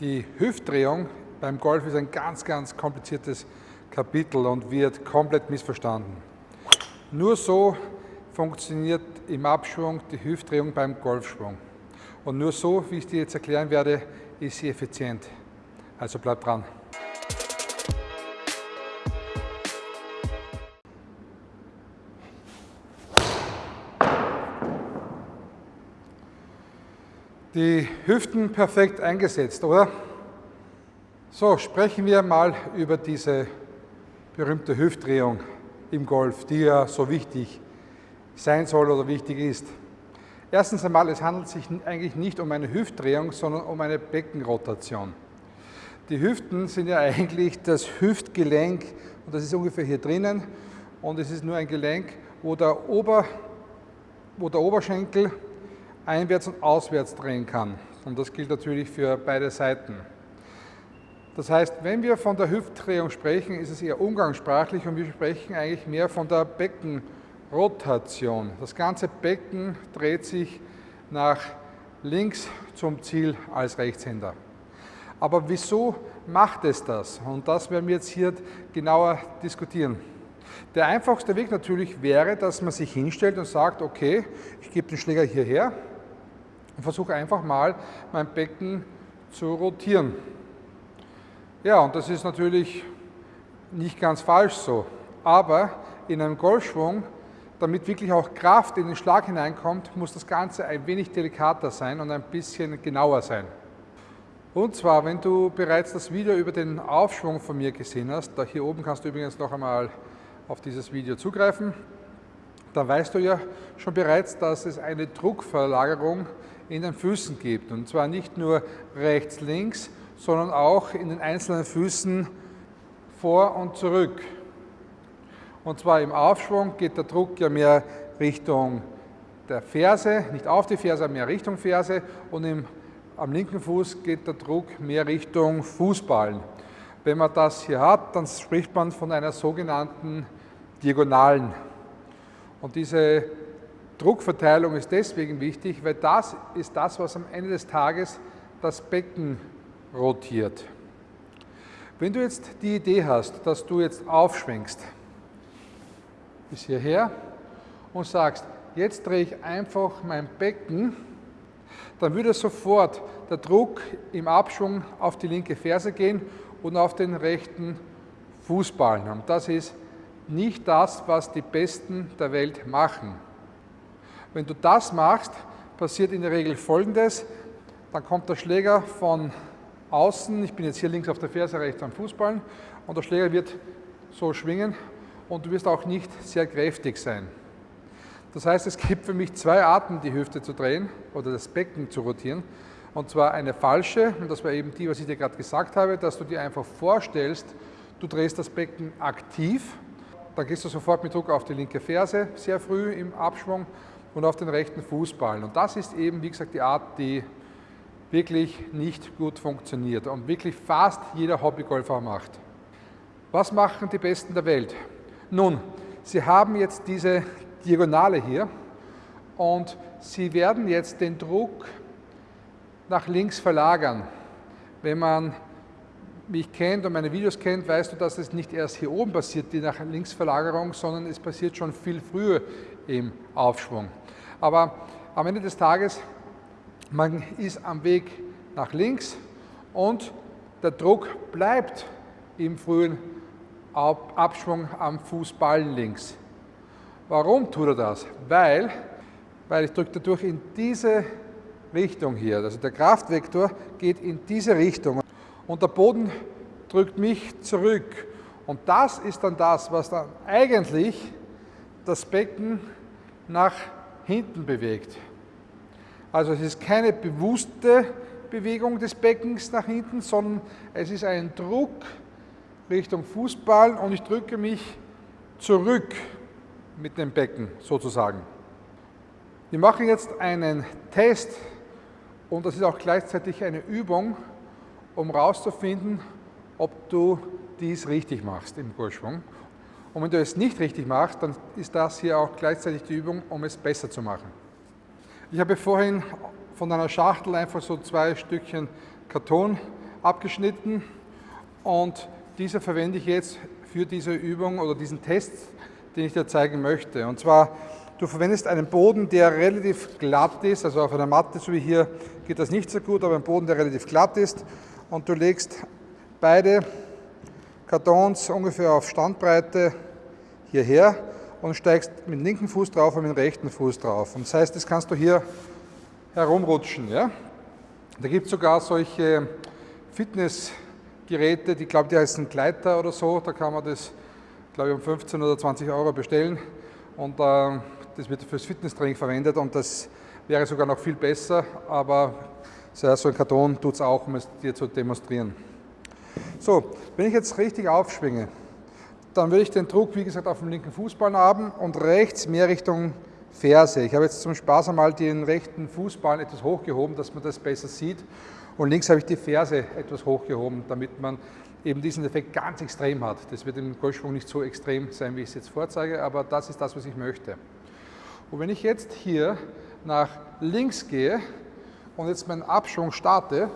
Die Hüftdrehung beim Golf ist ein ganz, ganz kompliziertes Kapitel und wird komplett missverstanden. Nur so funktioniert im Abschwung die Hüftdrehung beim Golfschwung. Und nur so, wie ich dir jetzt erklären werde, ist sie effizient. Also bleib dran. Die Hüften perfekt eingesetzt, oder? So, sprechen wir mal über diese berühmte Hüftdrehung im Golf, die ja so wichtig sein soll oder wichtig ist. Erstens einmal, es handelt sich eigentlich nicht um eine Hüftdrehung, sondern um eine Beckenrotation. Die Hüften sind ja eigentlich das Hüftgelenk und das ist ungefähr hier drinnen und es ist nur ein Gelenk, wo der, Ober, wo der Oberschenkel einwärts und auswärts drehen kann. Und das gilt natürlich für beide Seiten. Das heißt, wenn wir von der Hüftdrehung sprechen, ist es eher umgangssprachlich und wir sprechen eigentlich mehr von der Beckenrotation. Das ganze Becken dreht sich nach links zum Ziel als Rechtshänder. Aber wieso macht es das? Und das werden wir jetzt hier genauer diskutieren. Der einfachste Weg natürlich wäre, dass man sich hinstellt und sagt, okay, ich gebe den Schläger hierher und versuche einfach mal mein Becken zu rotieren. Ja, und das ist natürlich nicht ganz falsch so. Aber in einem Golfschwung, damit wirklich auch Kraft in den Schlag hineinkommt, muss das Ganze ein wenig delikater sein und ein bisschen genauer sein. Und zwar, wenn du bereits das Video über den Aufschwung von mir gesehen hast, da hier oben kannst du übrigens noch einmal auf dieses Video zugreifen, dann weißt du ja schon bereits, dass es eine Druckverlagerung in den Füßen gibt. Und zwar nicht nur rechts, links, sondern auch in den einzelnen Füßen vor und zurück. Und zwar im Aufschwung geht der Druck ja mehr Richtung der Ferse, nicht auf die Ferse, mehr Richtung Ferse und im, am linken Fuß geht der Druck mehr Richtung Fußballen. Wenn man das hier hat, dann spricht man von einer sogenannten Diagonalen. Und diese Druckverteilung ist deswegen wichtig, weil das ist das, was am Ende des Tages das Becken rotiert. Wenn du jetzt die Idee hast, dass du jetzt aufschwenkst bis hierher und sagst, jetzt drehe ich einfach mein Becken, dann würde sofort der Druck im Abschwung auf die linke Ferse gehen und auf den rechten Fußballen. Und das ist nicht das, was die Besten der Welt machen. Wenn du das machst, passiert in der Regel Folgendes. Dann kommt der Schläger von außen, ich bin jetzt hier links auf der Ferse, rechts am Fußballen und der Schläger wird so schwingen und du wirst auch nicht sehr kräftig sein. Das heißt, es gibt für mich zwei Arten, die Hüfte zu drehen oder das Becken zu rotieren. Und zwar eine falsche, und das war eben die, was ich dir gerade gesagt habe, dass du dir einfach vorstellst, du drehst das Becken aktiv, dann gehst du sofort mit Druck auf die linke Ferse, sehr früh im Abschwung und auf den rechten Fußballen. Und das ist eben, wie gesagt, die Art, die wirklich nicht gut funktioniert und wirklich fast jeder Hobbygolfer macht. Was machen die Besten der Welt? Nun, sie haben jetzt diese Diagonale hier und sie werden jetzt den Druck nach links verlagern. Wenn man mich kennt und meine Videos kennt, weißt du, dass es nicht erst hier oben passiert, die nach links Verlagerung, sondern es passiert schon viel früher im Aufschwung. Aber am Ende des Tages man ist am Weg nach links und der Druck bleibt im frühen Abschwung am Fußballen links. Warum tut er das? Weil, weil ich drücke dadurch in diese Richtung hier. Also der Kraftvektor geht in diese Richtung und der Boden drückt mich zurück. Und das ist dann das, was dann eigentlich das Becken nach hinten bewegt. Also es ist keine bewusste Bewegung des Beckens nach hinten, sondern es ist ein Druck Richtung Fußball und ich drücke mich zurück mit dem Becken sozusagen. Wir machen jetzt einen Test und das ist auch gleichzeitig eine Übung, um herauszufinden, ob du dies richtig machst im Golfschwung. Und wenn du es nicht richtig machst, dann ist das hier auch gleichzeitig die Übung, um es besser zu machen. Ich habe vorhin von einer Schachtel einfach so zwei Stückchen Karton abgeschnitten und diese verwende ich jetzt für diese Übung oder diesen Test, den ich dir zeigen möchte. Und zwar, du verwendest einen Boden, der relativ glatt ist, also auf einer Matte, so wie hier, geht das nicht so gut, aber ein Boden, der relativ glatt ist und du legst beide Kartons ungefähr auf Standbreite hierher und steigst mit dem linken Fuß drauf und mit dem rechten Fuß drauf. Und das heißt, das kannst du hier herumrutschen. Ja? Da gibt es sogar solche Fitnessgeräte, die glaube, die heißen Gleiter oder so, da kann man das, glaube ich, um 15 oder 20 Euro bestellen und äh, das wird fürs Fitnesstraining verwendet und das wäre sogar noch viel besser, aber so ein Karton tut es auch, um es dir zu demonstrieren. So, wenn ich jetzt richtig aufschwinge, dann würde ich den Druck, wie gesagt, auf dem linken Fußball haben und rechts mehr Richtung Ferse. Ich habe jetzt zum Spaß einmal den rechten Fußball etwas hochgehoben, dass man das besser sieht. Und links habe ich die Ferse etwas hochgehoben, damit man eben diesen Effekt ganz extrem hat. Das wird im Golfschwung nicht so extrem sein, wie ich es jetzt vorzeige, aber das ist das, was ich möchte. Und wenn ich jetzt hier nach links gehe und jetzt meinen Abschwung starte,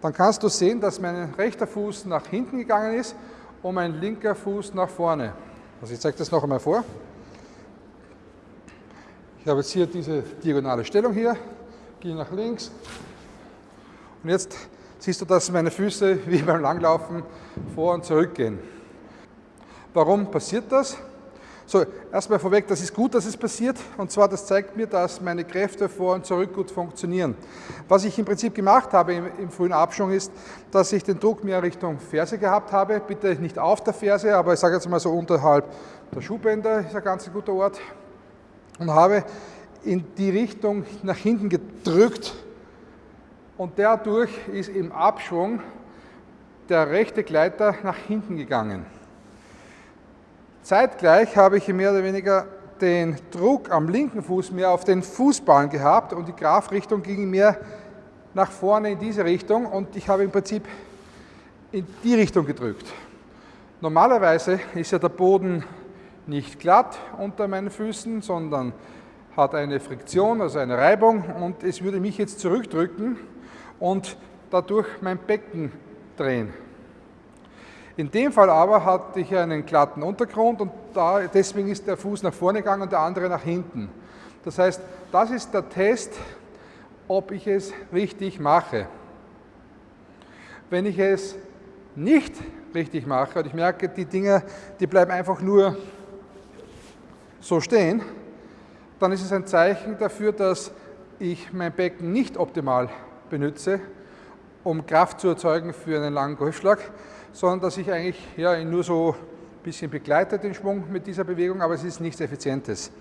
dann kannst du sehen, dass mein rechter Fuß nach hinten gegangen ist und mein linker Fuß nach vorne. Also ich zeige das noch einmal vor. Ich habe jetzt hier diese diagonale Stellung hier, gehe nach links und jetzt siehst du, dass meine Füße wie beim Langlaufen vor und zurück gehen. Warum passiert das? So, erstmal vorweg, das ist gut, dass es passiert. Und zwar, das zeigt mir, dass meine Kräfte vor und zurück gut funktionieren. Was ich im Prinzip gemacht habe im, im frühen Abschwung ist, dass ich den Druck mehr Richtung Ferse gehabt habe. Bitte nicht auf der Ferse, aber ich sage jetzt mal so unterhalb der Schuhbänder ist ein ganz guter Ort. Und habe in die Richtung nach hinten gedrückt. Und dadurch ist im Abschwung der rechte Gleiter nach hinten gegangen. Zeitgleich habe ich mehr oder weniger den Druck am linken Fuß mehr auf den Fußballen gehabt und die Grafrichtung ging mehr nach vorne in diese Richtung und ich habe im Prinzip in die Richtung gedrückt. Normalerweise ist ja der Boden nicht glatt unter meinen Füßen, sondern hat eine Friktion, also eine Reibung und es würde mich jetzt zurückdrücken und dadurch mein Becken drehen. In dem Fall aber hatte ich einen glatten Untergrund und da, deswegen ist der Fuß nach vorne gegangen und der andere nach hinten. Das heißt, das ist der Test, ob ich es richtig mache. Wenn ich es nicht richtig mache und ich merke, die Dinge, die bleiben einfach nur so stehen, dann ist es ein Zeichen dafür, dass ich mein Becken nicht optimal benutze, um Kraft zu erzeugen für einen langen Golfschlag, sondern dass ich eigentlich ja, nur so ein bisschen begleite, den Schwung mit dieser Bewegung, aber es ist nichts Effizientes.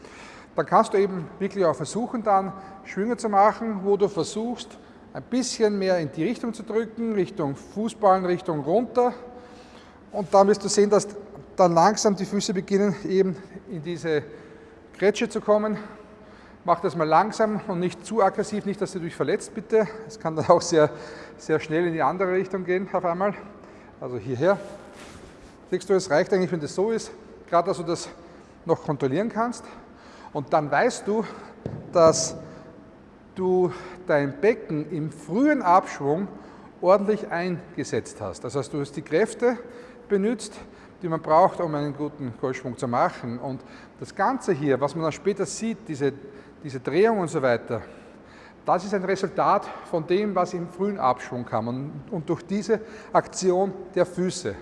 Dann kannst du eben wirklich auch versuchen, dann Schwünge zu machen, wo du versuchst, ein bisschen mehr in die Richtung zu drücken, Richtung Fußballen, Richtung runter. Und dann wirst du sehen, dass dann langsam die Füße beginnen, eben in diese Grätsche zu kommen. Mach das mal langsam und nicht zu aggressiv, nicht, dass du dich verletzt, bitte. Es kann dann auch sehr, sehr schnell in die andere Richtung gehen auf einmal also hierher. Siehst du, es reicht eigentlich, wenn das so ist, gerade dass du das noch kontrollieren kannst. Und dann weißt du, dass du dein Becken im frühen Abschwung ordentlich eingesetzt hast. Das heißt, du hast die Kräfte benutzt, die man braucht, um einen guten Golfschwung zu machen. Und das Ganze hier, was man dann später sieht, diese, diese Drehung und so weiter, das ist ein Resultat von dem, was im frühen Abschwung kam und, und durch diese Aktion der Füße.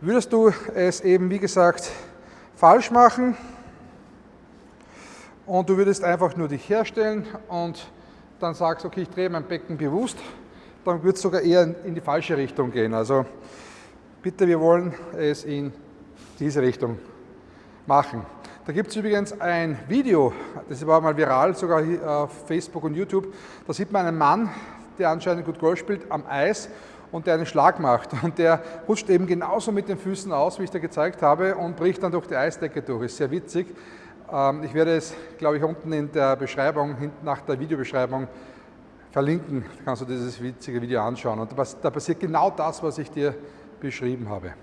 Würdest du es eben, wie gesagt, falsch machen und du würdest einfach nur dich herstellen und dann sagst, okay, ich drehe mein Becken bewusst, dann wird es sogar eher in die falsche Richtung gehen. Also bitte, wir wollen es in diese Richtung machen. Da gibt es übrigens ein Video, das war mal viral, sogar auf Facebook und YouTube. Da sieht man einen Mann, der anscheinend gut Golf spielt, am Eis und der einen Schlag macht. Und der rutscht eben genauso mit den Füßen aus, wie ich da gezeigt habe, und bricht dann durch die Eisdecke durch. Ist sehr witzig. Ähm, ich werde es, glaube ich, unten in der Beschreibung, nach der Videobeschreibung verlinken. Da kannst du dieses witzige Video anschauen. Und da passiert genau das, was ich dir beschrieben habe.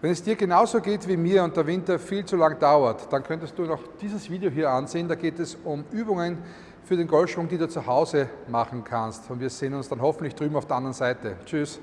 Wenn es dir genauso geht wie mir und der Winter viel zu lang dauert, dann könntest du noch dieses Video hier ansehen. Da geht es um Übungen für den Golfschwung, die du zu Hause machen kannst. Und wir sehen uns dann hoffentlich drüben auf der anderen Seite. Tschüss.